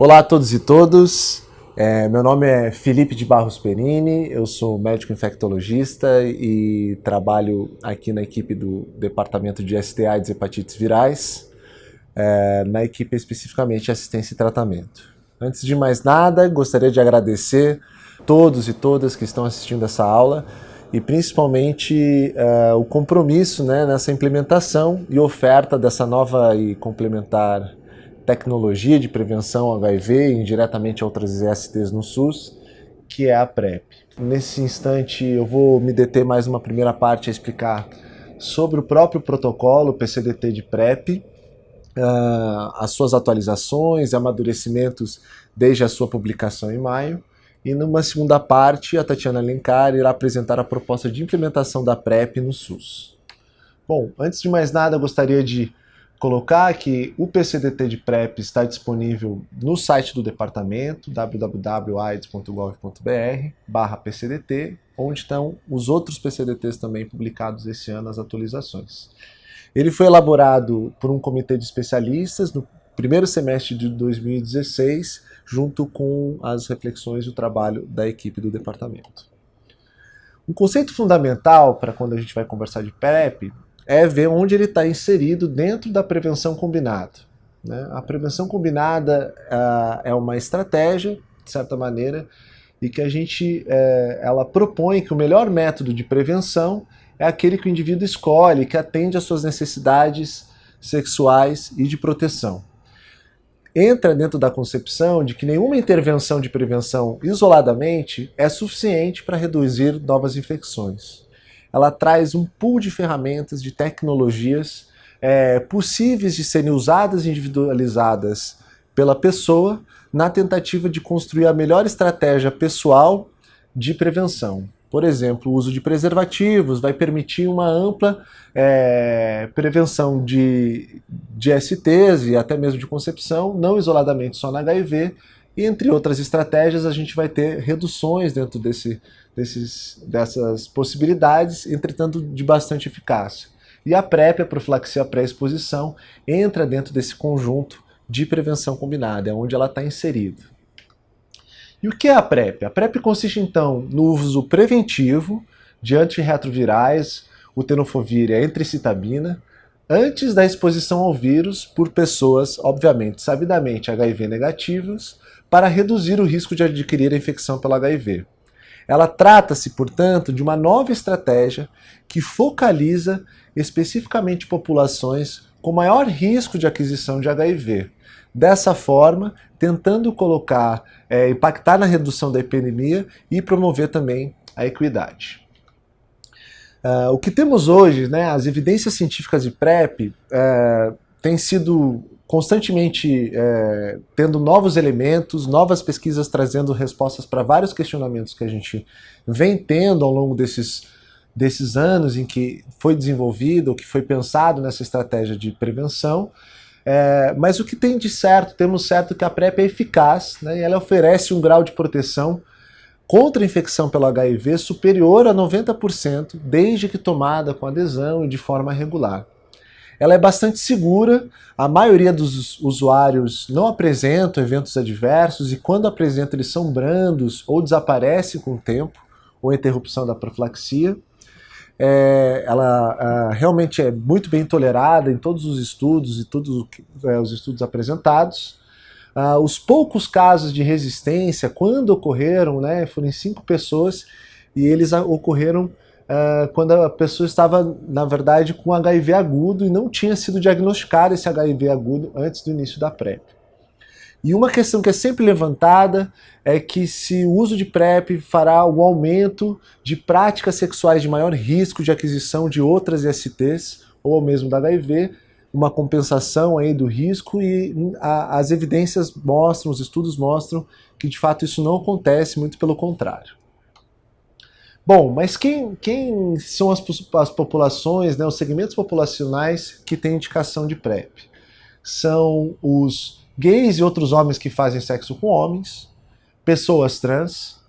Olá a todos e todas. É, meu nome é Felipe de Barros Perini, eu sou médico infectologista e trabalho aqui na equipe do Departamento de STA e Hepatites Virais, é, na equipe especificamente Assistência e Tratamento. Antes de mais nada, gostaria de agradecer todos e todas que estão assistindo essa aula e principalmente uh, o compromisso né, nessa implementação e oferta dessa nova e complementar tecnologia de prevenção HIV e indiretamente outras ISTs no SUS, que é a PrEP. Nesse instante eu vou me deter mais uma primeira parte a explicar sobre o próprio protocolo PCDT de PrEP, uh, as suas atualizações amadurecimentos desde a sua publicação em maio. E numa segunda parte, a Tatiana Alencar irá apresentar a proposta de implementação da PrEP no SUS. Bom, antes de mais nada, eu gostaria de colocar que o PCDT de PrEP está disponível no site do departamento, www.aids.gov.br PCDT, onde estão os outros PCDTs também publicados esse ano, as atualizações. Ele foi elaborado por um comitê de especialistas no primeiro semestre de 2016, junto com as reflexões e o trabalho da equipe do departamento. Um conceito fundamental para quando a gente vai conversar de PrEP é ver onde ele está inserido dentro da prevenção combinada. Né? A prevenção combinada uh, é uma estratégia, de certa maneira, e que a gente uh, ela propõe que o melhor método de prevenção é aquele que o indivíduo escolhe, que atende às suas necessidades sexuais e de proteção. Entra dentro da concepção de que nenhuma intervenção de prevenção isoladamente é suficiente para reduzir novas infecções ela traz um pool de ferramentas, de tecnologias é, possíveis de serem usadas e individualizadas pela pessoa na tentativa de construir a melhor estratégia pessoal de prevenção. Por exemplo, o uso de preservativos vai permitir uma ampla é, prevenção de, de STs e até mesmo de concepção, não isoladamente só na HIV, e entre outras estratégias a gente vai ter reduções dentro desse, desses, dessas possibilidades, entretanto de bastante eficácia. E a PrEP, a profilaxia pré-exposição, entra dentro desse conjunto de prevenção combinada, é onde ela está inserida. E o que é a PrEP? A PrEP consiste então no uso preventivo de antirretrovirais, o tenofovir e a entricitabina, antes da exposição ao vírus por pessoas, obviamente, sabidamente HIV negativas, para reduzir o risco de adquirir a infecção pelo HIV. Ela trata-se, portanto, de uma nova estratégia que focaliza especificamente populações com maior risco de aquisição de HIV. Dessa forma, tentando colocar, é, impactar na redução da epidemia e promover também a equidade. Uh, o que temos hoje, né, as evidências científicas de PrEP, uh, têm sido constantemente é, tendo novos elementos, novas pesquisas trazendo respostas para vários questionamentos que a gente vem tendo ao longo desses, desses anos em que foi desenvolvido, que foi pensado nessa estratégia de prevenção. É, mas o que tem de certo, temos certo que a PrEP é eficaz, né, e ela oferece um grau de proteção contra a infecção pelo HIV superior a 90%, desde que tomada com adesão e de forma regular. Ela é bastante segura, a maioria dos usuários não apresentam eventos adversos e quando apresentam eles são brandos ou desaparecem com o tempo, ou interrupção da profilaxia. É, ela realmente é muito bem tolerada em todos os estudos e todos é, os estudos apresentados. Ah, os poucos casos de resistência, quando ocorreram, né, foram em cinco pessoas e eles ocorreram uh, quando a pessoa estava, na verdade, com HIV agudo e não tinha sido diagnosticado esse HIV agudo antes do início da PrEP. E uma questão que é sempre levantada é que se o uso de PrEP fará o aumento de práticas sexuais de maior risco de aquisição de outras ISTs, ou mesmo da HIV, uma compensação aí do risco e a, as evidências mostram, os estudos mostram que de fato isso não acontece, muito pelo contrário. Bom, mas quem, quem são as, as populações, né, os segmentos populacionais que têm indicação de PrEP? São os gays e outros homens que fazem sexo com homens, pessoas trans,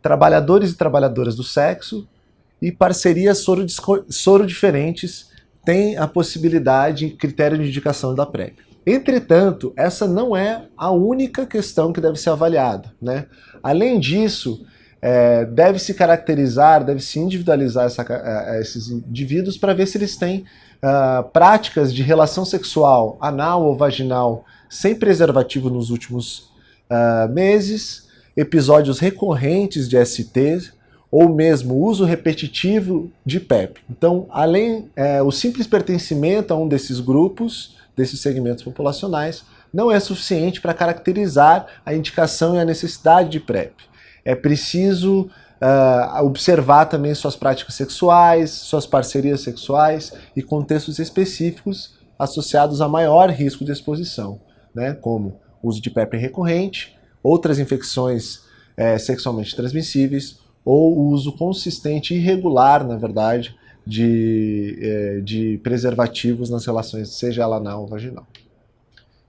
trabalhadores e trabalhadoras do sexo e parcerias soro, soro diferentes têm a possibilidade, critério de indicação da PrEP. Entretanto, essa não é a única questão que deve ser avaliada. Né? Além disso, é, deve se caracterizar, deve se individualizar essa, é, esses indivíduos para ver se eles têm uh, práticas de relação sexual anal ou vaginal sem preservativo nos últimos uh, meses, episódios recorrentes de ST ou mesmo uso repetitivo de PEP. Então, além é, o simples pertencimento a um desses grupos, desses segmentos populacionais, não é suficiente para caracterizar a indicação e a necessidade de PrEP. É preciso uh, observar também suas práticas sexuais, suas parcerias sexuais e contextos específicos associados a maior risco de exposição, né, como uso de PrEP recorrente, outras infecções é, sexualmente transmissíveis ou o uso consistente e irregular, na verdade, de, é, de preservativos nas relações, seja ela anal ou vaginal.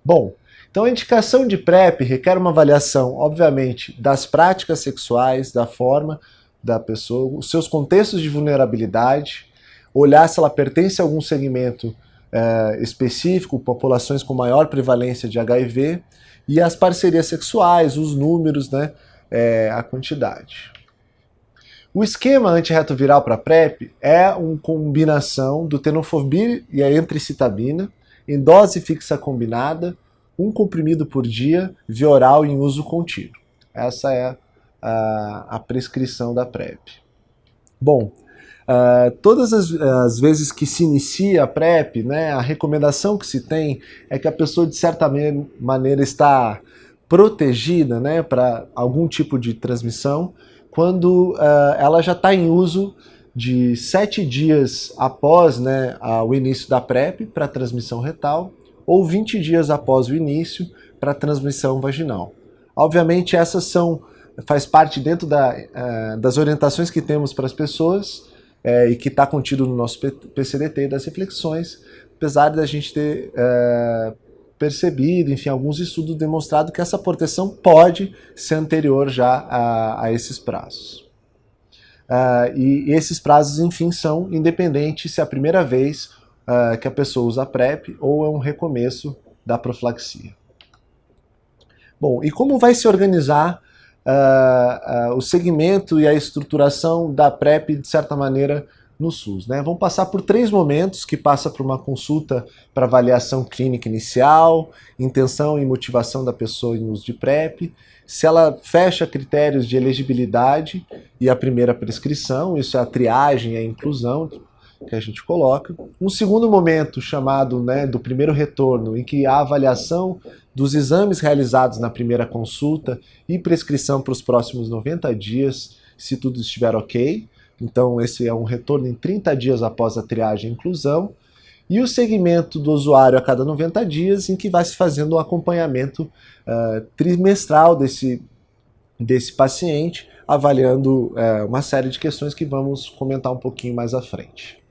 Bom, então a indicação de PrEP requer uma avaliação, obviamente, das práticas sexuais, da forma da pessoa, os seus contextos de vulnerabilidade, olhar se ela pertence a algum segmento é, específico, populações com maior prevalência de HIV, e as parcerias sexuais, os números, né, é, a quantidade. O esquema antirretroviral para PrEP é uma combinação do tenofovir e a entricitabina em dose fixa combinada, um comprimido por dia, via oral em uso contínuo. Essa é a, a prescrição da PrEP. Bom, Uh, todas as, as, vezes que se inicia a PrEP, né, a recomendação que se tem é que a pessoa, de certa maneira, está protegida né, para algum tipo de transmissão, quando uh, ela já está em uso de sete dias após né, o início da PrEP para transmissão retal, ou 20 dias após o início para transmissão vaginal. Obviamente, essas são faz parte dentro da, uh, das orientações que temos para as pessoas, é, e que está contido no nosso PCDT das reflexões, apesar da gente ter é, percebido, enfim, alguns estudos demonstrado que essa proteção pode ser anterior já a, a esses prazos. Uh, e esses prazos, enfim, são independentes se é a primeira vez uh, que a pessoa usa PrEP ou é um recomeço da profilaxia. Bom, e como vai se organizar uh, uh, o segmento e a estruturação da PrEP, de certa maneira, no SUS. Né? Vamos passar por três momentos, que passa por uma consulta para avaliação clínica inicial, intenção e motivação da pessoa em uso de PrEP, se ela fecha critérios de elegibilidade e a primeira prescrição, isso é a triagem a inclusão, que a gente coloca. Um segundo momento chamado né, do primeiro retorno, em que a avaliação dos exames realizados na primeira consulta e prescrição para os próximos 90 dias, se tudo estiver ok. Então esse é um retorno em 30 dias após a triagem e inclusão. E o segmento do usuário a cada 90 dias, em que vai se fazendo o um acompanhamento uh, trimestral desse, desse paciente, avaliando uh, uma série de questões que vamos comentar um pouquinho mais à frente.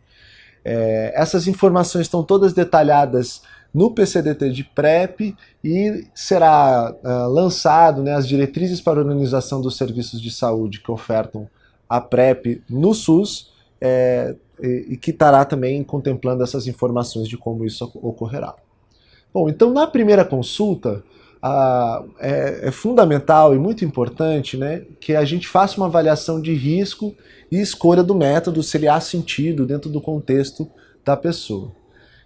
É, essas informações estão todas detalhadas no PCDT de PrEP e será uh, lançado né, as diretrizes para a organização dos serviços de saúde que ofertam a PrEP no SUS é, e, e que estará também contemplando essas informações de como isso ocorrerá. Bom, então na primeira consulta, é, é, fundamental e muito importante né, que a gente faça uma avaliação de risco e escolha do método se ele há sentido dentro do contexto da pessoa.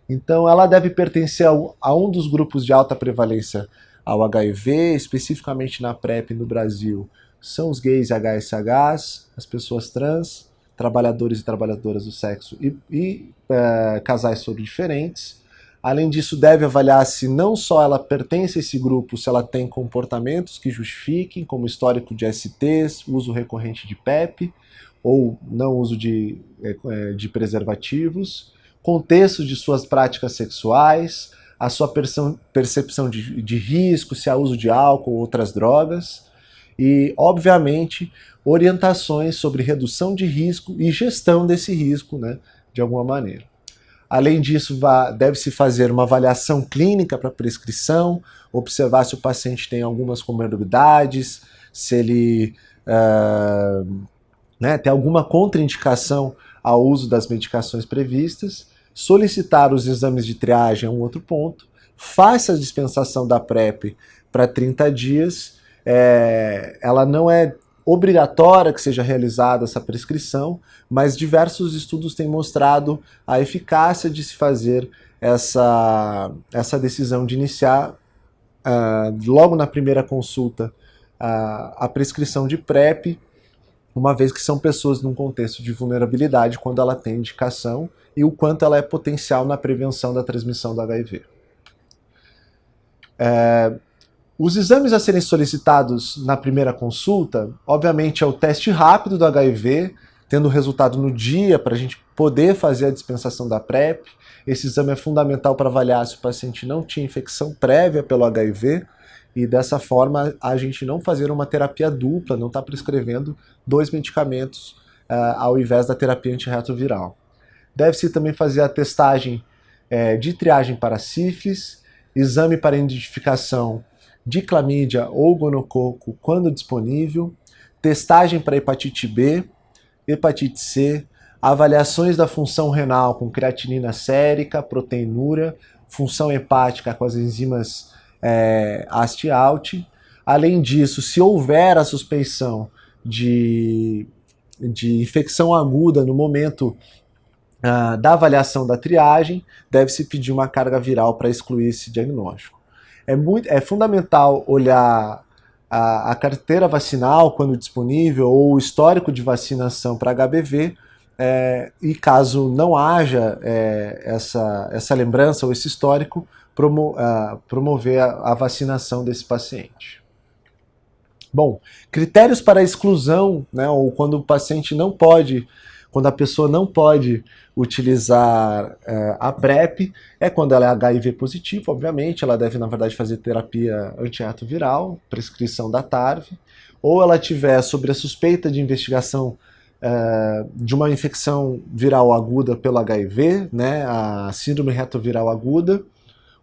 Então ela deve pertencer a um dos grupos de alta prevalência ao HIV, especificamente na PrEP no Brasil, são os gays e HSHs, as pessoas trans, trabalhadores e trabalhadoras do sexo e, e é, casais sobre diferentes, Além disso, deve avaliar se não só ela pertence a esse grupo, se ela tem comportamentos que justifiquem, como histórico de STs, uso recorrente de PEP, ou não uso de, é, é, de preservativos, contexto de suas práticas sexuais, a sua percepção de, de risco, se há uso de álcool ou outras drogas, e, obviamente, orientações sobre redução de risco e gestão desse risco, né, de alguma maneira. Além disso, deve-se fazer uma avaliação clínica para prescrição, observar se o paciente tem algumas comorbidades, se ele uh, né, tem alguma contraindicação ao uso das medicações previstas, solicitar os exames de triagem é um outro ponto, faça a dispensação da PrEP para 30 dias. É, ela não é obrigatória que seja realizada essa prescrição, mas diversos estudos têm mostrado a eficácia de se fazer essa, essa decisão de iniciar uh, logo na primeira consulta uh, a prescrição de PrEP, uma vez que são pessoas num contexto de vulnerabilidade quando ela tem indicação e o quanto ela é potencial na prevenção da transmissão do HIV. É, os exames a serem solicitados na primeira consulta, obviamente, é o teste rápido do HIV, tendo resultado no dia para a gente poder fazer a dispensação da PrEP. Esse exame é fundamental para avaliar se o paciente não tinha infecção prévia pelo HIV e dessa forma a gente não fazer uma terapia dupla, não está prescrevendo dois medicamentos uh, ao invés da terapia antirretroviral. Deve-se também fazer a testagem é, de triagem para sífilis, exame para identificação de clamídia ou gonococo quando disponível, testagem para hepatite B, hepatite C, avaliações da função renal com creatinina sérica, proteinúria, função hepática com as enzimas é, AST-ALT. Além disso, se houver a suspeição de, de infecção aguda no momento uh, da avaliação da triagem, deve-se pedir uma carga viral para excluir esse diagnóstico. É, muito, é fundamental olhar a, a carteira vacinal quando disponível ou o histórico de vacinação para HBV, é, e caso não haja é, essa, essa lembrança ou esse histórico, promo, uh, promover a, a, vacinação desse paciente. Bom, critérios para exclusão, né, ou quando o paciente não pode quando a pessoa não pode utilizar é, a PrEP, é quando ela é HIV positivo, obviamente, ela deve, na verdade, fazer terapia antirretroviral, prescrição da TARV, ou ela tiver sobre a suspeita de investigação é, de uma infecção viral aguda pelo HIV, né, a síndrome retroviral aguda,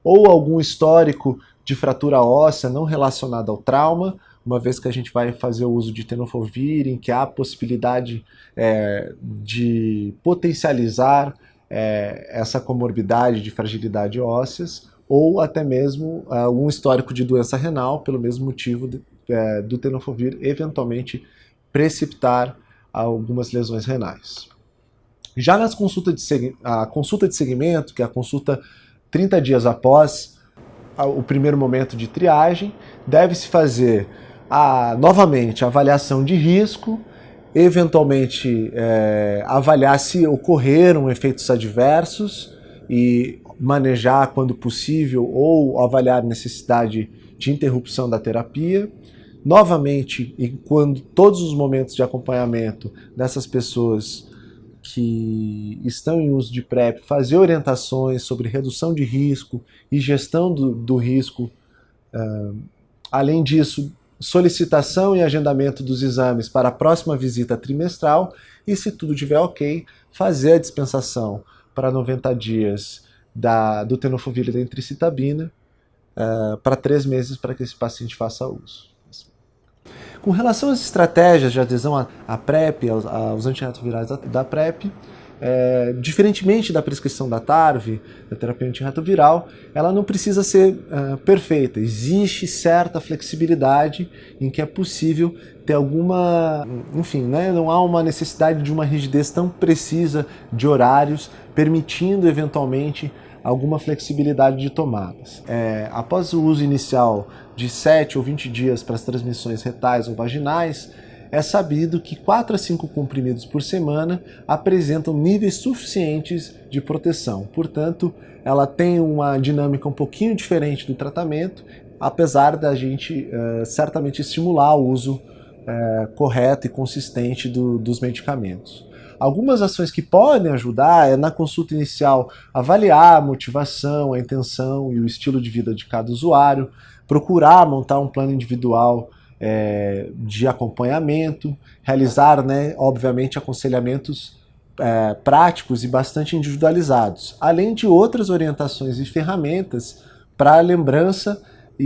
ou algum histórico de fratura óssea não relacionada ao trauma, uma vez que a gente vai fazer o uso de tenofovir, em que há a possibilidade é, de potencializar é, essa comorbidade de fragilidade ósseas, ou até mesmo uh, um histórico de doença renal, pelo mesmo motivo de, é, do tenofovir eventualmente precipitar algumas lesões renais. Já nas consultas de a consulta de segmento, que é a consulta 30 dias após o primeiro momento de triagem, deve-se fazer a, novamente, avaliação de risco, eventualmente é, avaliar se ocorreram efeitos adversos e manejar quando possível ou avaliar necessidade de interrupção da terapia. Novamente, em quando todos os momentos de acompanhamento dessas pessoas que estão em uso de PrEP, fazer orientações sobre redução de risco e gestão do, do risco. Uh, além disso, solicitação e agendamento dos exames para a próxima visita trimestral e, se tudo estiver ok, fazer a dispensação para 90 dias da, do tenofovir e da entricitabina uh, para três meses para que esse paciente faça uso. Com relação às estratégias de adesão à, à PrEP, aos, aos antirretrovirais da, da PrEP, é, diferentemente da prescrição da TARV, da terapia antirretroviral, ela não precisa ser é, perfeita. Existe certa flexibilidade em que é possível ter alguma... Enfim, né, não há uma necessidade de uma rigidez tão precisa de horários, permitindo eventualmente alguma flexibilidade de tomadas. É, após o uso inicial de 7 ou 20 dias para as transmissões retais ou vaginais, é sabido que 4 a 5 comprimidos por semana apresentam níveis suficientes de proteção. Portanto, ela tem uma dinâmica um pouquinho diferente do tratamento, apesar da gente uh, certamente estimular o uso uh, correto e consistente do, dos medicamentos. Algumas ações que podem ajudar é na consulta inicial avaliar a motivação, a intenção e o estilo de vida de cada usuário, procurar montar um plano individual é, de acompanhamento, realizar, né, obviamente, aconselhamentos é, práticos e bastante individualizados, além de outras orientações e ferramentas para lembrança e,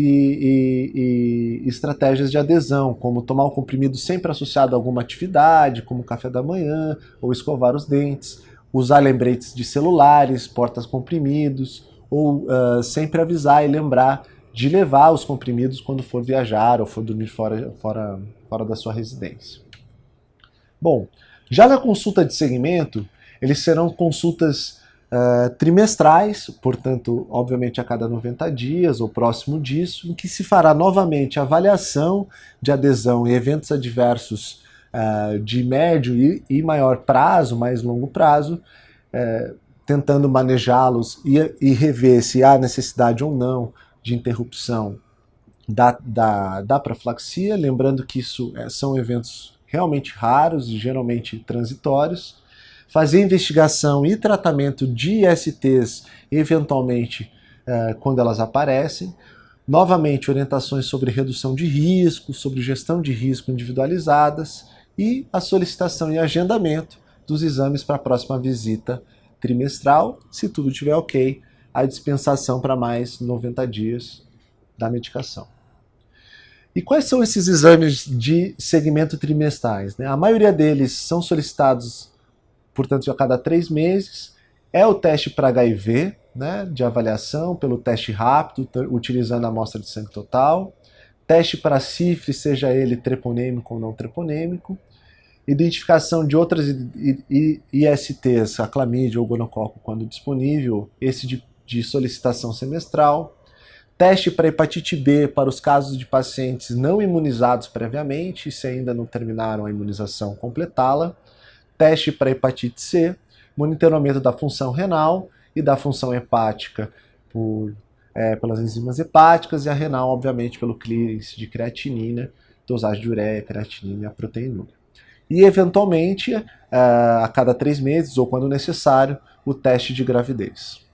e, e, estratégias de adesão, como tomar o comprimido sempre associado a alguma atividade, como café da manhã ou escovar os dentes, usar lembretes de celulares, portas comprimidos, ou uh, sempre avisar e lembrar de levar os comprimidos quando for viajar ou for dormir fora, fora, fora da sua residência. Bom, já na consulta de segmento, eles serão consultas uh, trimestrais, portanto, obviamente a cada 90 dias ou próximo disso, em que se fará novamente avaliação de adesão e eventos adversos uh, de médio e, e, maior prazo, mais longo prazo, uh, tentando manejá-los e, e rever se há necessidade ou não de interrupção da, da, da profilaxia, lembrando que isso é, são eventos realmente raros e geralmente transitórios, fazer investigação e tratamento de ISTs, eventualmente, uh, quando elas aparecem, novamente orientações sobre redução de risco, sobre gestão de risco individualizadas e a solicitação e agendamento dos exames para a próxima visita trimestral, se tudo estiver ok, a dispensação para mais 90 dias da medicação. E quais são esses exames de segmento trimestrais? Né? A maioria deles são solicitados, portanto, a cada três meses. É o teste para HIV, né, de avaliação pelo teste rápido, utilizando a amostra de sangue total. Teste para sífilis, seja ele treponêmico ou não treponêmico. Identificação de outras ISTs, a clamídia ou gonococo, quando disponível, esse de, de solicitação semestral Teste para hepatite B para os casos de pacientes não imunizados previamente, se ainda não terminaram a imunização, completá-la. Teste para hepatite C, monitoramento da função renal e da função hepática por, é, pelas enzimas hepáticas e a renal, obviamente, pelo clearance de creatinina, dosagem de ureia, creatinina e a proteinúria. E, eventualmente, é, a cada três meses, ou quando necessário, o teste de gravidez.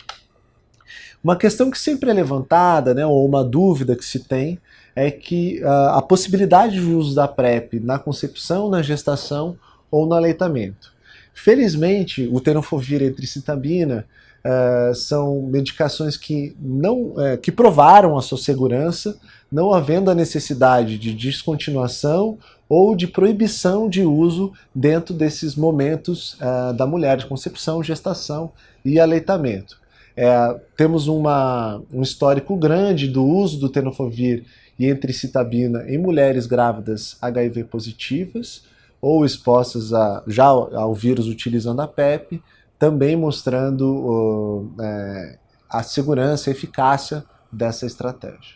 Uma questão que sempre é levantada, né, ou uma dúvida que se tem, é que uh, a possibilidade de uso da PrEP na concepção, na gestação ou no aleitamento. Felizmente, o tenofovir e a tricitabina uh, são medicações que, não, uh, que provaram a sua segurança, não havendo a necessidade de descontinuação ou de proibição de uso dentro desses momentos uh, da mulher de concepção, gestação e aleitamento. É, temos uma, um histórico grande do uso do tenofovir e entricitabina em mulheres grávidas HIV positivas ou expostas a, já ao vírus utilizando a PEP, também mostrando uh, é, a segurança e eficácia dessa estratégia.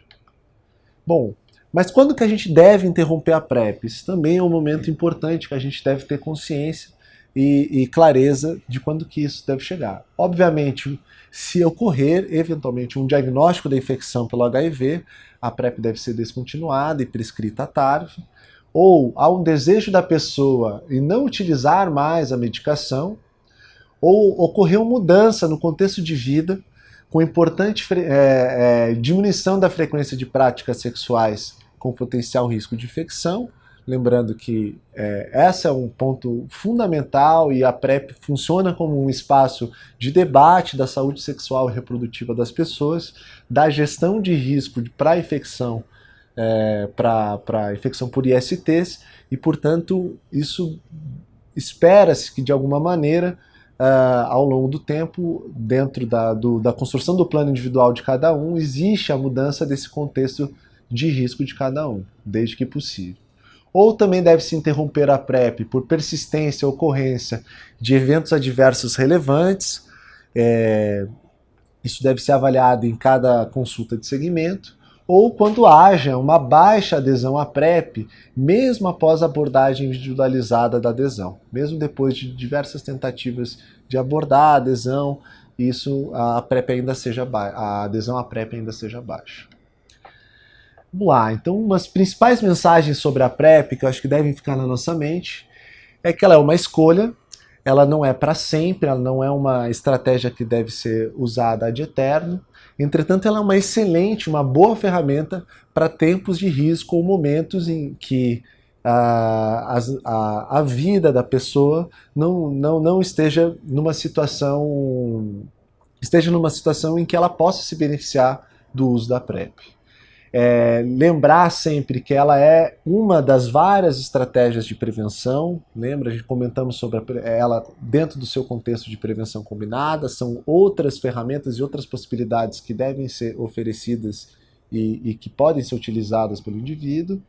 Bom, mas quando que a gente deve interromper a PrEP? Isso também é um momento importante que a gente deve ter consciência e, e clareza de quando que isso deve chegar. Obviamente, se ocorrer eventualmente um diagnóstico da infecção pelo HIV, a PrEP deve ser descontinuada e prescrita à tarde, ou há um desejo da pessoa em não utilizar mais a medicação, ou ocorreu mudança no contexto de vida, com importante é, é, diminuição da frequência de práticas sexuais com potencial risco de infecção, Lembrando que é, esse é um ponto fundamental e a PrEP funciona como um espaço de debate da saúde sexual e reprodutiva das pessoas, da gestão de risco para infecção, é, para infecção por ISTs, e portanto isso espera-se que de alguma maneira Uh, ao longo do tempo, dentro da, do, da construção do plano individual de cada um, existe a mudança desse contexto de risco de cada um, desde que possível ou também deve-se interromper a PrEP por persistência ou ocorrência de eventos adversos relevantes. É, isso deve ser avaliado em cada consulta de segmento, ou quando haja uma baixa adesão à PrEP, mesmo após a abordagem individualizada da adesão. Mesmo depois de diversas tentativas de abordar a adesão, isso a PrEP ainda seja a adesão à PrEP ainda seja baixa. Vamos lá, então umas principais mensagens sobre a PrEP que eu acho que devem ficar na nossa mente é que ela é uma escolha, ela não é para sempre, ela não é uma estratégia que deve ser usada de eterno. Entretanto, ela é uma excelente, uma boa ferramenta para tempos de risco ou momentos em que a, a, a vida da pessoa não, não, não esteja numa situação esteja numa situação em que ela possa se beneficiar do uso da PrEP. É, lembrar sempre que ela é uma das várias estratégias de prevenção. Lembra, a gente comentamos sobre ela dentro do seu contexto de prevenção combinada. São outras ferramentas e outras possibilidades que devem ser oferecidas e, e que podem ser utilizadas pelo indivíduo.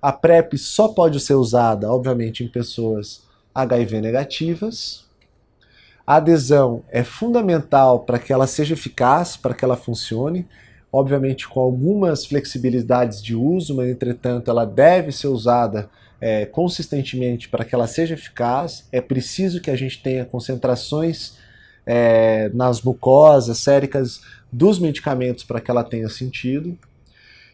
A PrEP só pode ser usada, obviamente, em pessoas HIV negativas. A adesão é fundamental para que ela seja eficaz, para que ela funcione obviamente com algumas flexibilidades de uso, mas entretanto ela deve ser usada é, consistentemente para que ela seja eficaz. É preciso que a gente tenha concentrações é, nas mucosas séricas dos medicamentos para que ela tenha sentido.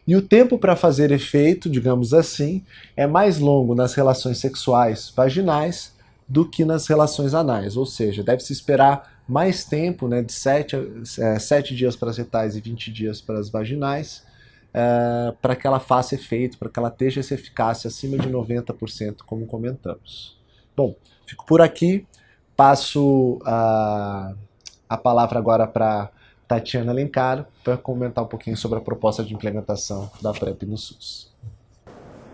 E o tempo para fazer efeito, digamos assim, é mais longo nas relações sexuais vaginais do que nas relações anais, ou seja, deve-se esperar mais tempo, né, de 7, é, 7 dias para as retais e 20 dias para as vaginais, é, para que ela faça efeito, para que ela esteja essa eficácia acima de 90%, como comentamos. Bom, fico por aqui, passo a, a palavra agora para Tatiana Alencar para comentar um pouquinho sobre a proposta de implementação da PrEP no SUS.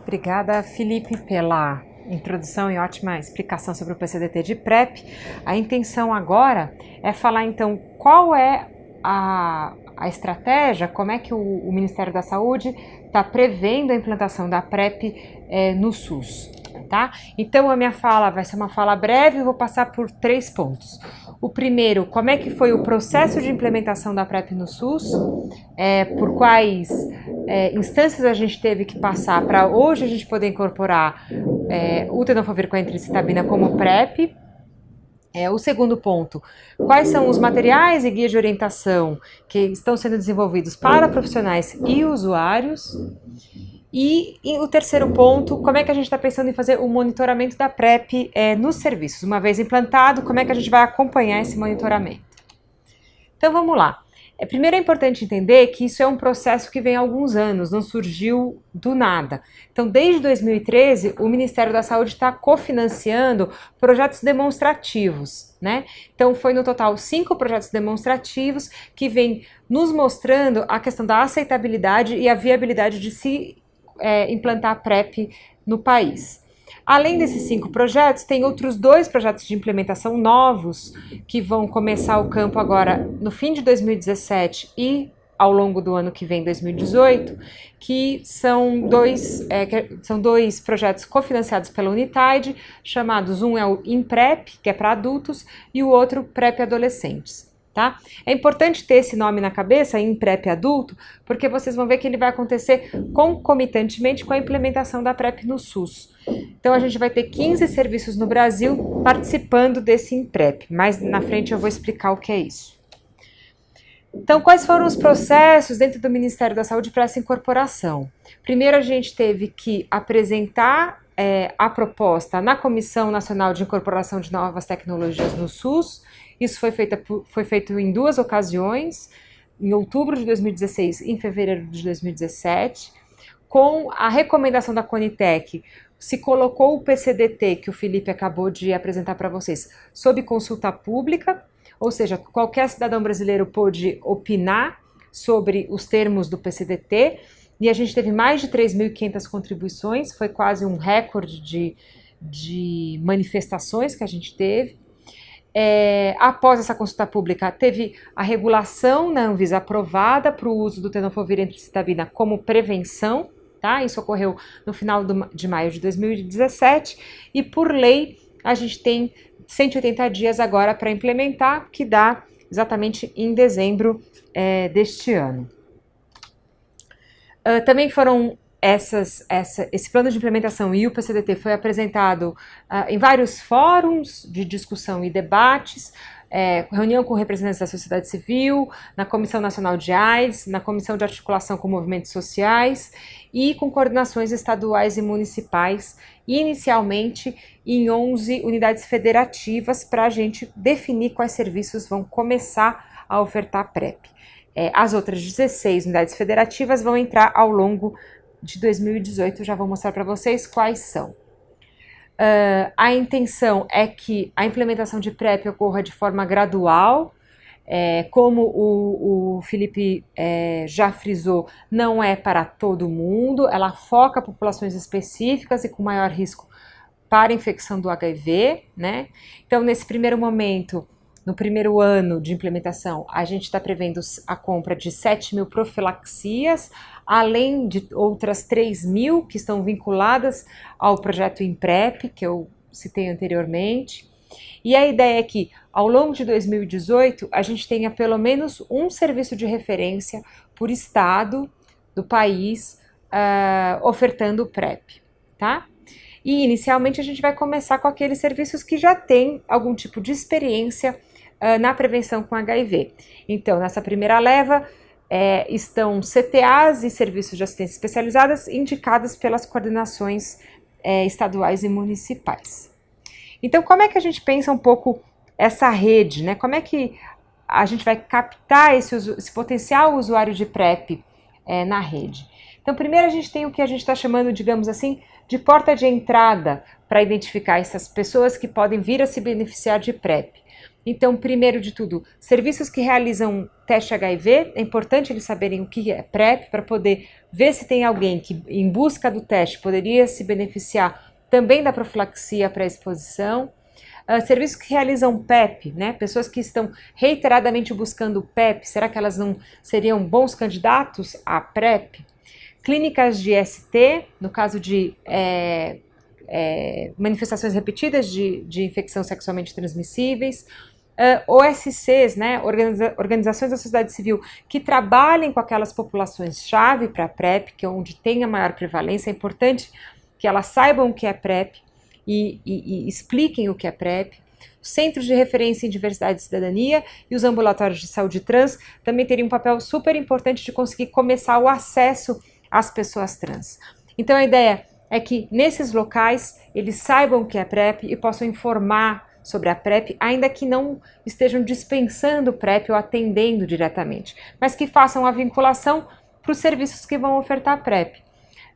Obrigada, Felipe, pela introdução e ótima explicação sobre o PCDT de PrEP. A intenção agora é falar então qual é a, a estratégia, como é que o, o Ministério da Saúde está prevendo a implantação da PrEP é, no SUS. Tá? Então a minha fala vai ser uma fala breve, eu vou passar por três pontos. O primeiro, como é que foi o processo de implementação da PrEP no SUS, é, por quais é, instâncias a gente teve que passar para hoje a gente poder incorporar é, o tenofovir com a entricitabina como PrEP. É, o segundo ponto, quais são os materiais e guias de orientação que estão sendo desenvolvidos para profissionais e usuários. E, e, o terceiro ponto, como é que a gente está pensando em fazer o monitoramento da PrEP é, nos serviços? Uma vez implantado, como é que a gente vai acompanhar esse monitoramento? Então vamos lá. É, primeiro é importante entender que isso é um processo que vem há alguns anos, não surgiu do nada. Então, desde 2013, o Ministério da Saúde está cofinanciando projetos demonstrativos, né? Então, foi no total cinco projetos demonstrativos que vêm nos mostrando a questão da aceitabilidade e a viabilidade de se é, implantar PrEP no país. Além desses cinco projetos, tem outros dois projetos de implementação novos que vão começar o campo agora no fim de 2017 e ao longo do ano que vem, 2018, que são dois, é, que são dois projetos cofinanciados pela Unitide, chamados um é o IMPREP, que é para adultos, e o outro PrEP Adolescentes. Tá? É importante ter esse nome na cabeça, em PrEP adulto, porque vocês vão ver que ele vai acontecer concomitantemente com a implementação da PrEP no SUS. Então a gente vai ter 15 serviços no Brasil participando desse IMPREP, mas na frente eu vou explicar o que é isso. Então, quais foram os processos dentro do Ministério da Saúde para essa incorporação? Primeiro, a gente teve que apresentar é, a proposta na Comissão Nacional de Incorporação de Novas Tecnologias no SUS, isso foi, foi feito em duas ocasiões, em outubro de 2016 e em fevereiro de 2017. Com a recomendação da Conitec, se colocou o PCDT, que o Felipe acabou de apresentar para vocês, sob consulta pública, ou seja, qualquer cidadão brasileiro pôde opinar sobre os termos do PCDT, e a gente teve mais de 3.500 contribuições, foi quase um recorde de, de manifestações que a gente teve. É, após essa consulta pública, teve a regulação na Anvisa aprovada para o uso do tenofovir entricitabina como prevenção, tá? Isso ocorreu no final do, de maio de 2017 e por lei a gente tem 180 dias agora para implementar, que dá exatamente em dezembro é, deste ano. Uh, também foram essas, essa, esse plano de implementação e o PCDT foi apresentado uh, em vários fóruns de discussão e debates, é, reunião com representantes da sociedade civil, na Comissão Nacional de AIDS, na Comissão de Articulação com Movimentos Sociais e com coordenações estaduais e municipais, inicialmente em 11 unidades federativas, para a gente definir quais serviços vão começar a ofertar PrEP. É, as outras 16 unidades federativas vão entrar ao longo de 2018, já vou mostrar para vocês quais são. Uh, a intenção é que a implementação de PrEP ocorra de forma gradual, é, como o, o Felipe é, já frisou, não é para todo mundo, ela foca populações específicas e com maior risco para infecção do HIV, né? Então, nesse primeiro momento, no primeiro ano de implementação, a gente está prevendo a compra de 7 mil profilaxias, além de outras 3 mil que estão vinculadas ao projeto IMPREP, que eu citei anteriormente. E a ideia é que, ao longo de 2018, a gente tenha pelo menos um serviço de referência por estado do país uh, ofertando o PrEP, tá? E inicialmente a gente vai começar com aqueles serviços que já têm algum tipo de experiência uh, na prevenção com HIV. Então, nessa primeira leva, é, estão CTAs e serviços de assistência especializadas indicadas pelas coordenações é, estaduais e municipais. Então, como é que a gente pensa um pouco essa rede, né? Como é que a gente vai captar esse, esse potencial usuário de PrEP é, na rede? Então, primeiro a gente tem o que a gente está chamando, digamos assim, de porta de entrada para identificar essas pessoas que podem vir a se beneficiar de PrEP. Então, primeiro de tudo, serviços que realizam teste HIV, é importante eles saberem o que é PrEP para poder ver se tem alguém que, em busca do teste, poderia se beneficiar também da profilaxia para exposição. Uh, serviços que realizam PEP, né? Pessoas que estão reiteradamente buscando PEP, será que elas não seriam bons candidatos à PrEP? Clínicas de ST, no caso de é, é, manifestações repetidas de, de infecção sexualmente transmissíveis, uh, OSCs, né, Organiza organizações da sociedade civil, que trabalhem com aquelas populações-chave para a PrEP, que é onde tem a maior prevalência, é importante que elas saibam o que é PrEP e, e, e expliquem o que é PrEP. Centros de referência em diversidade e cidadania e os ambulatórios de saúde trans também teriam um papel super importante de conseguir começar o acesso às pessoas trans. Então a ideia é que nesses locais eles saibam o que é PrEP e possam informar sobre a PrEP, ainda que não estejam dispensando PrEP ou atendendo diretamente, mas que façam a vinculação para os serviços que vão ofertar PrEP.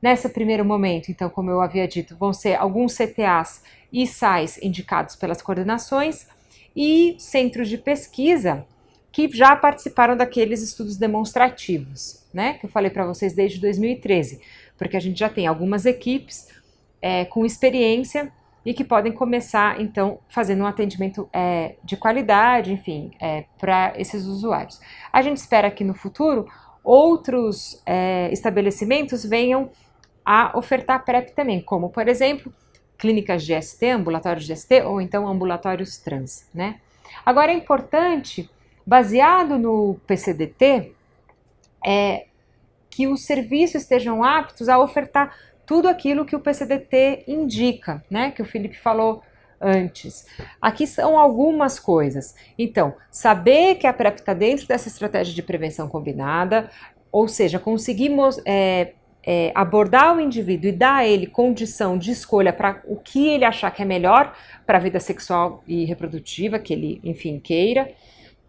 Nesse primeiro momento, então, como eu havia dito, vão ser alguns CTAs e SAIs indicados pelas coordenações e centros de pesquisa que já participaram daqueles estudos demonstrativos, né, que eu falei para vocês desde 2013, porque a gente já tem algumas equipes é, com experiência e que podem começar, então, fazendo um atendimento é, de qualidade, enfim, é, para esses usuários. A gente espera que no futuro outros é, estabelecimentos venham a ofertar PrEP também, como, por exemplo, clínicas de ST, ambulatórios de ST ou então ambulatórios trans, né? Agora é importante, baseado no PCDT, é, que os serviços estejam aptos a ofertar tudo aquilo que o PCDT indica, né? Que o Felipe falou antes. Aqui são algumas coisas. Então, saber que a PrEP está dentro dessa estratégia de prevenção combinada, ou seja, conseguimos é, é, abordar o indivíduo e dar a ele condição de escolha para o que ele achar que é melhor para a vida sexual e reprodutiva, que ele, enfim, queira,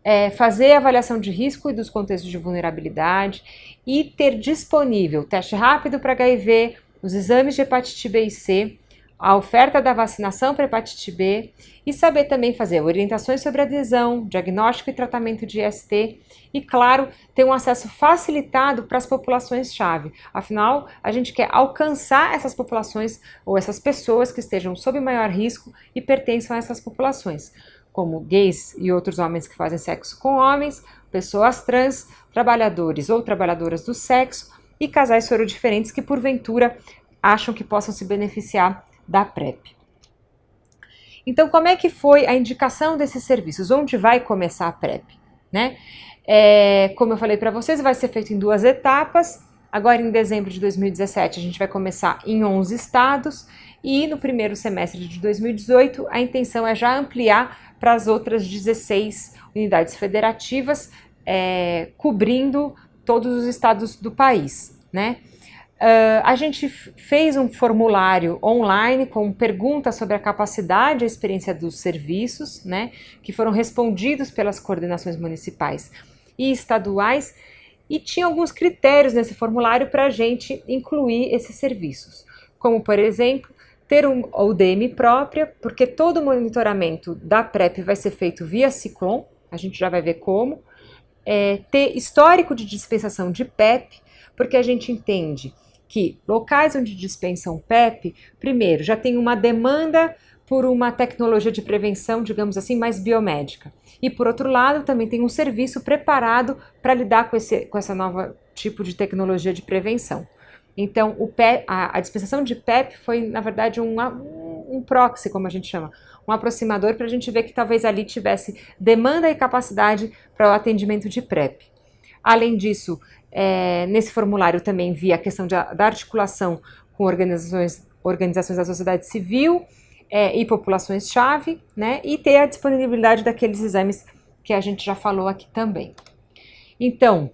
é, fazer avaliação de risco e dos contextos de vulnerabilidade e ter disponível teste rápido para HIV, os exames de hepatite B e C, a oferta da vacinação para hepatite B e saber também fazer orientações sobre adesão, diagnóstico e tratamento de IST e, claro, ter um acesso facilitado para as populações-chave. Afinal, a gente quer alcançar essas populações ou essas pessoas que estejam sob maior risco e pertençam a essas populações, como gays e outros homens que fazem sexo com homens, pessoas trans, trabalhadores ou trabalhadoras do sexo e casais sorodiferentes que, porventura, acham que possam se beneficiar da PrEP. Então, como é que foi a indicação desses serviços? Onde vai começar a PrEP? Né? É, como eu falei para vocês, vai ser feito em duas etapas. Agora, em dezembro de 2017, a gente vai começar em 11 estados e no primeiro semestre de 2018, a intenção é já ampliar para as outras 16 unidades federativas, é, cobrindo todos os estados do país, né? Uh, a gente fez um formulário online com perguntas sobre a capacidade e a experiência dos serviços, né, que foram respondidos pelas coordenações municipais e estaduais, e tinha alguns critérios nesse formulário para a gente incluir esses serviços, como, por exemplo, ter um UDM própria, porque todo o monitoramento da PrEP vai ser feito via Ciclone, a gente já vai ver como. É, ter histórico de dispensação de PEP, porque a gente entende que locais onde dispensam PEP, primeiro, já tem uma demanda por uma tecnologia de prevenção, digamos assim, mais biomédica. E por outro lado, também tem um serviço preparado para lidar com, esse, com essa nova tipo de tecnologia de prevenção. Então, PEP, a, a dispensação de PEP foi, na verdade, um, um proxy, como a gente chama, um aproximador para a gente ver que talvez ali tivesse demanda e capacidade para o atendimento de PrEP. Além disso, é, nesse formulário também vi a questão de, da articulação com organizações, organizações da sociedade civil é, e populações-chave, né, e ter a disponibilidade daqueles exames que a gente já falou aqui também. Então,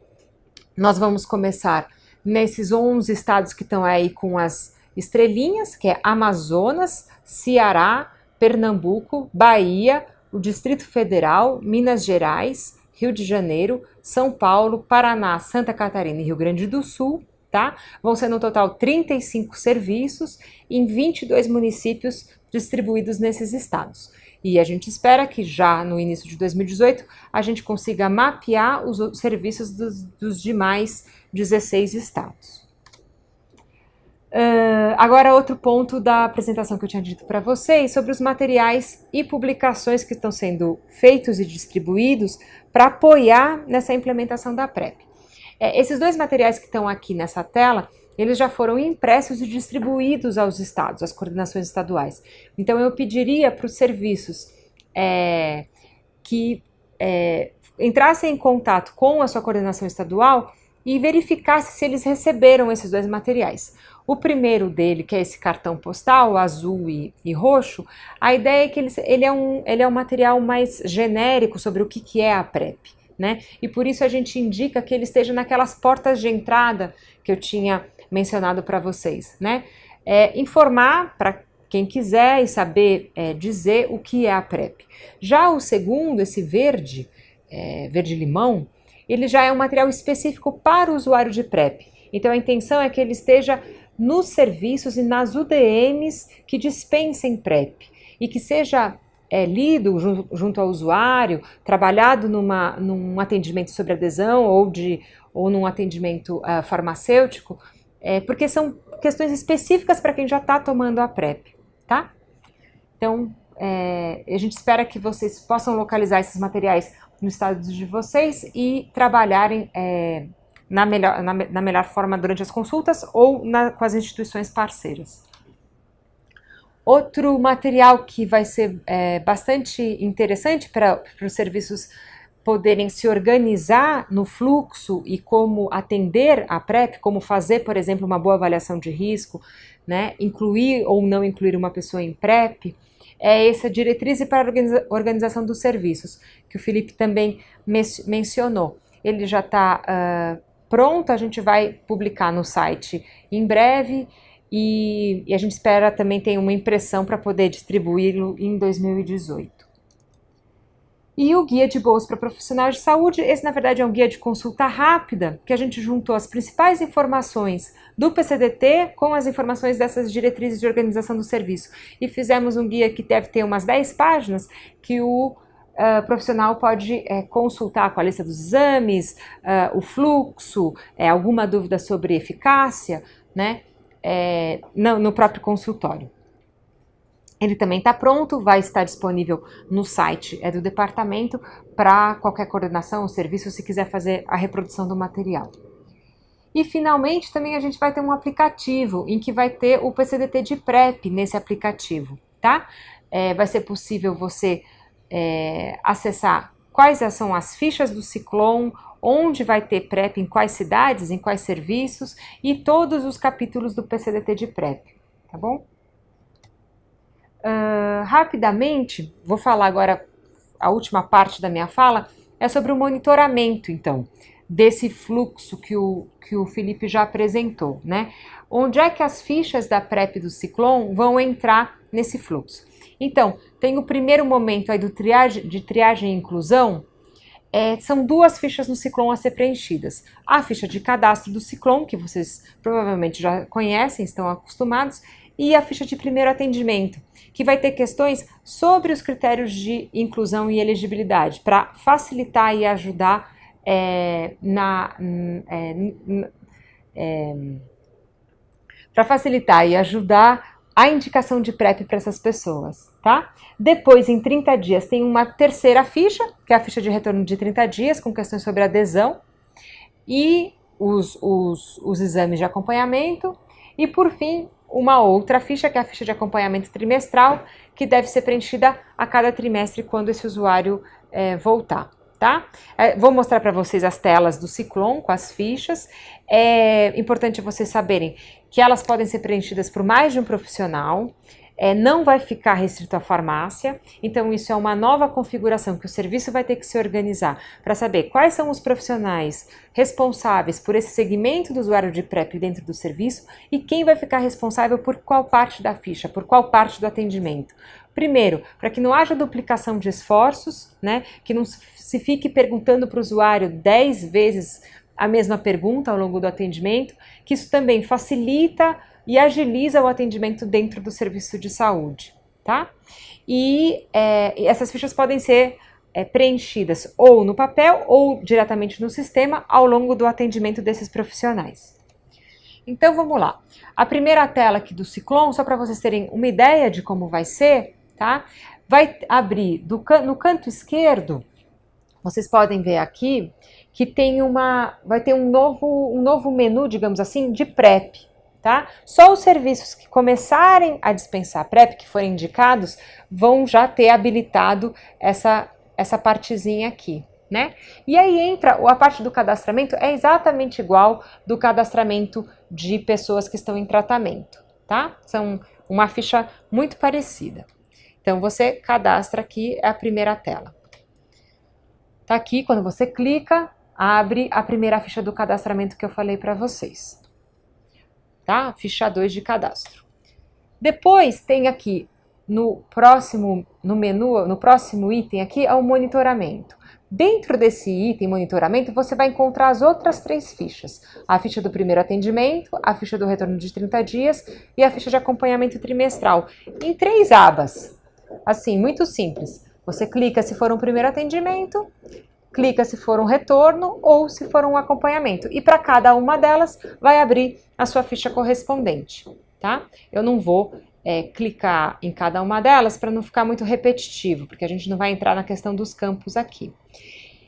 nós vamos começar nesses 11 estados que estão aí com as estrelinhas, que é Amazonas, Ceará, Pernambuco, Bahia, o Distrito Federal, Minas Gerais, Rio de Janeiro, São Paulo, Paraná, Santa Catarina e Rio Grande do Sul, tá? Vão ser no total 35 serviços em 22 municípios distribuídos nesses estados. E a gente espera que já no início de 2018 a gente consiga mapear os serviços dos, dos demais 16 estados. Uh, agora, outro ponto da apresentação que eu tinha dito para vocês sobre os materiais e publicações que estão sendo feitos e distribuídos para apoiar nessa implementação da PrEP. É, esses dois materiais que estão aqui nessa tela, eles já foram impressos e distribuídos aos estados, às coordenações estaduais. Então, eu pediria para os serviços é, que é, entrassem em contato com a sua coordenação estadual e verificasse se eles receberam esses dois materiais. O primeiro dele, que é esse cartão postal, azul e, e roxo, a ideia é que ele, ele, é um, ele é um material mais genérico sobre o que, que é a PrEP. Né? E por isso a gente indica que ele esteja naquelas portas de entrada que eu tinha mencionado para vocês. Né? É, informar para quem quiser e saber é, dizer o que é a PrEP. Já o segundo, esse verde, é, verde-limão, ele já é um material específico para o usuário de PrEP. Então a intenção é que ele esteja nos serviços e nas UDMs que dispensem PrEP e que seja é, lido junto, ao usuário, trabalhado numa, num atendimento sobre adesão ou, de, ou num atendimento uh, farmacêutico, é, porque são questões específicas para quem já está tomando a PrEP, tá? Então, é, a gente espera que vocês possam localizar esses materiais no estado de vocês e trabalharem é, na melhor, na, na, melhor forma durante as consultas ou na, com as instituições parceiras. Outro material que vai ser é, bastante interessante para os serviços poderem se organizar no fluxo e como atender a PrEP, como fazer, por exemplo, uma boa avaliação de risco, né, incluir ou não incluir uma pessoa em PrEP, é essa diretriz para a organização dos serviços, que o Felipe também mencionou. Ele já está uh, pronto, a gente vai publicar no site em breve e, e a gente espera também ter uma impressão para poder distribuí-lo em 2018. E o guia de bolsa para profissionais de saúde, esse na verdade é um guia de consulta rápida, que a gente juntou as principais informações do PCDT com as informações dessas diretrizes de organização do serviço. E fizemos um guia que deve ter umas 10 páginas, que o uh, profissional pode é, consultar com a lista dos exames, uh, o fluxo, é, alguma dúvida sobre eficácia, né, é, no, no próprio consultório. Ele também está pronto, vai estar disponível no site é do departamento para qualquer coordenação ou serviço se quiser fazer a reprodução do material. E finalmente também a gente vai ter um aplicativo em que vai ter o PCDT de PrEP nesse aplicativo, tá? É, vai ser possível você é, acessar quais são as fichas do Ciclone, onde vai ter PrEP, em quais cidades, em quais serviços e todos os capítulos do PCDT de PrEP, tá bom? Uh, rapidamente, vou falar agora a última parte da minha fala, é sobre o monitoramento, então, desse fluxo que o, que o Felipe já apresentou, né? Onde é que as fichas da PrEP do Ciclone vão entrar nesse fluxo? Então, tem o primeiro momento aí do triagem, de triagem e inclusão, é, são duas fichas no Ciclone a ser preenchidas. A ficha de cadastro do Ciclone, que vocês provavelmente já conhecem, estão acostumados, e a ficha de primeiro atendimento, que vai ter questões sobre os critérios de inclusão e elegibilidade, para facilitar e ajudar é, na. É, é, para facilitar e ajudar a indicação de PrEP para essas pessoas, tá? Depois, em 30 dias, tem uma terceira ficha, que é a ficha de retorno de 30 dias, com questões sobre adesão e os, os, os exames de acompanhamento. E, por fim, uma outra ficha, que é a ficha de acompanhamento trimestral, que deve ser preenchida a cada trimestre quando esse usuário é, voltar tá? É, vou mostrar para vocês as telas do Ciclone com as fichas. É importante vocês saberem que elas podem ser preenchidas por mais de um profissional. É, não vai ficar restrito à farmácia, então isso é uma nova configuração que o serviço vai ter que se organizar para saber quais são os profissionais responsáveis por esse segmento do usuário de PrEP dentro do serviço e quem vai ficar responsável por qual parte da ficha, por qual parte do atendimento. Primeiro, para que não haja duplicação de esforços, né? Que não se fique perguntando para o usuário 10 vezes a mesma pergunta ao longo do atendimento, que isso também facilita e agiliza o atendimento dentro do serviço de saúde, tá? E é, essas fichas podem ser é, preenchidas ou no papel ou diretamente no sistema ao longo do atendimento desses profissionais. Então vamos lá. A primeira tela aqui do Ciclone, só para vocês terem uma ideia de como vai ser, tá? Vai abrir do, no canto esquerdo, vocês podem ver aqui que tem uma, vai ter um novo, um novo menu, digamos assim, de PrEP, tá? Só os serviços que começarem a dispensar PrEP, que forem indicados, vão já ter habilitado essa, essa partezinha aqui, né? E aí entra a parte do cadastramento, é exatamente igual do cadastramento de pessoas que estão em tratamento, tá? São uma ficha muito parecida. Então, você cadastra aqui é a primeira tela. Tá aqui, quando você clica, abre a primeira ficha do cadastramento que eu falei para vocês. Tá? Ficha 2 de cadastro. Depois tem aqui no próximo no menu, no próximo item aqui é o monitoramento. Dentro desse item monitoramento, você vai encontrar as outras três fichas. A ficha do primeiro atendimento, a ficha do retorno de 30 dias e a ficha de acompanhamento trimestral, em três abas. Assim, muito simples. Você clica se for um primeiro atendimento, clica se for um retorno ou se for um acompanhamento. E para cada uma delas, vai abrir a sua ficha correspondente, tá? Eu não vou é, clicar em cada uma delas para não ficar muito repetitivo, porque a gente não vai entrar na questão dos campos aqui.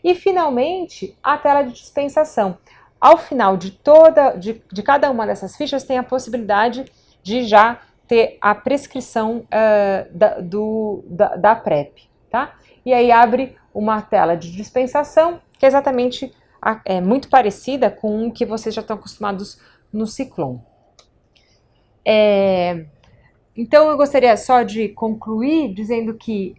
E finalmente, a tela de dispensação. Ao final de toda, de, de cada uma dessas fichas, tem a possibilidade de já ter a prescrição uh, da, do, da, da, PrEP, tá? E aí abre uma tela de dispensação, que é exatamente a, é, muito parecida com o que vocês já estão acostumados no Ciclone. É, então eu gostaria só de concluir dizendo que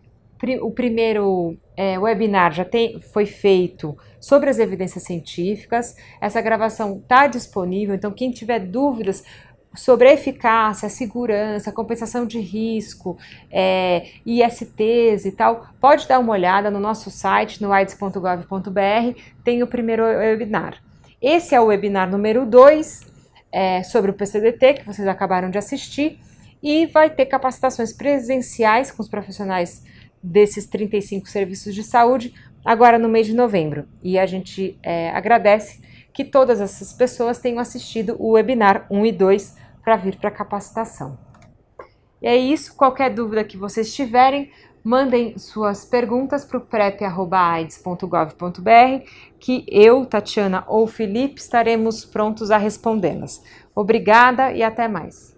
o primeiro é, webinar já tem, foi feito sobre as evidências científicas. Essa gravação está disponível, então quem tiver dúvidas sobre a eficácia, a segurança, a compensação de risco, é, ISTs e tal, pode dar uma olhada no nosso site, no aids.gov.br, tem o primeiro webinar. Esse é o webinar número 2, é, sobre o PCDT, que vocês acabaram de assistir, e vai ter capacitações presenciais com os profissionais desses 35 serviços de saúde, agora no mês de novembro. E a gente é, agradece que todas essas pessoas tenham assistido o webinar 1 e 2 para vir para capacitação. E é isso, qualquer dúvida que vocês tiverem, mandem suas perguntas para o prep.aids.gov.br que eu, Tatiana ou Felipe estaremos prontos a respondê-las. Obrigada e até mais.